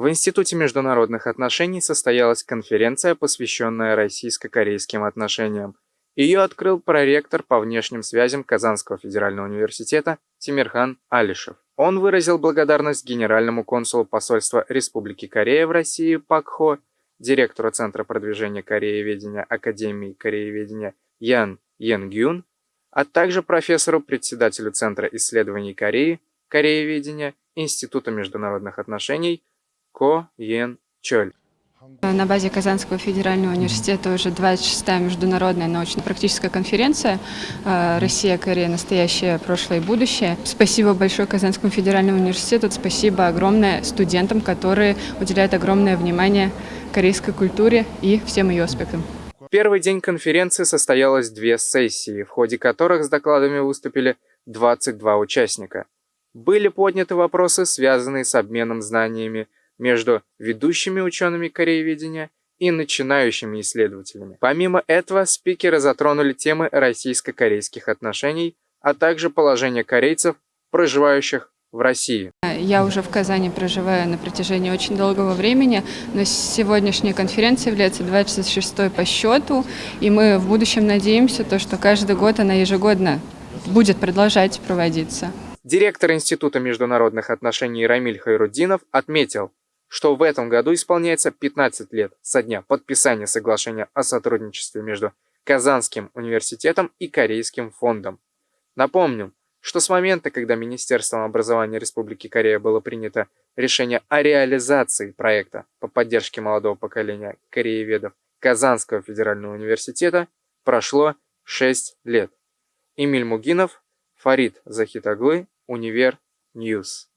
В Институте международных отношений состоялась конференция, посвященная российско-корейским отношениям. Ее открыл проректор по внешним связям Казанского федерального университета Тимирхан Алишев. Он выразил благодарность генеральному консулу посольства Республики Корея в России Пак Хо, директору Центра продвижения корееведения Академии корееведения Ян Йенгюн, а также профессору, председателю Центра исследований Кореи, корееведения Института международных отношений Ко Йен Чоль. На базе Казанского федерального университета уже 26-я международная научно-практическая конференция э, «Россия, Корея. Настоящее, прошлое и будущее». Спасибо большое Казанскому федеральному университету, спасибо огромное студентам, которые уделяют огромное внимание корейской культуре и всем ее аспектам. В первый день конференции состоялось две сессии, в ходе которых с докладами выступили 22 участника. Были подняты вопросы, связанные с обменом знаниями, между ведущими учеными корееведения и начинающими исследователями. Помимо этого, спикеры затронули темы российско-корейских отношений, а также положение корейцев, проживающих в России. Я уже в Казани проживаю на протяжении очень долгого времени, но сегодняшняя конференция является 26-й по счету, и мы в будущем надеемся, то, что каждый год она ежегодно будет продолжать проводиться. Директор Института международных отношений Рамиль Хайруддинов отметил, что в этом году исполняется 15 лет со дня подписания соглашения о сотрудничестве между Казанским университетом и Корейским фондом. Напомним, что с момента, когда Министерством образования Республики Корея было принято решение о реализации проекта по поддержке молодого поколения корееведов Казанского федерального университета, прошло 6 лет. Эмиль Мугинов, Фарид Захитаглы, Универ News.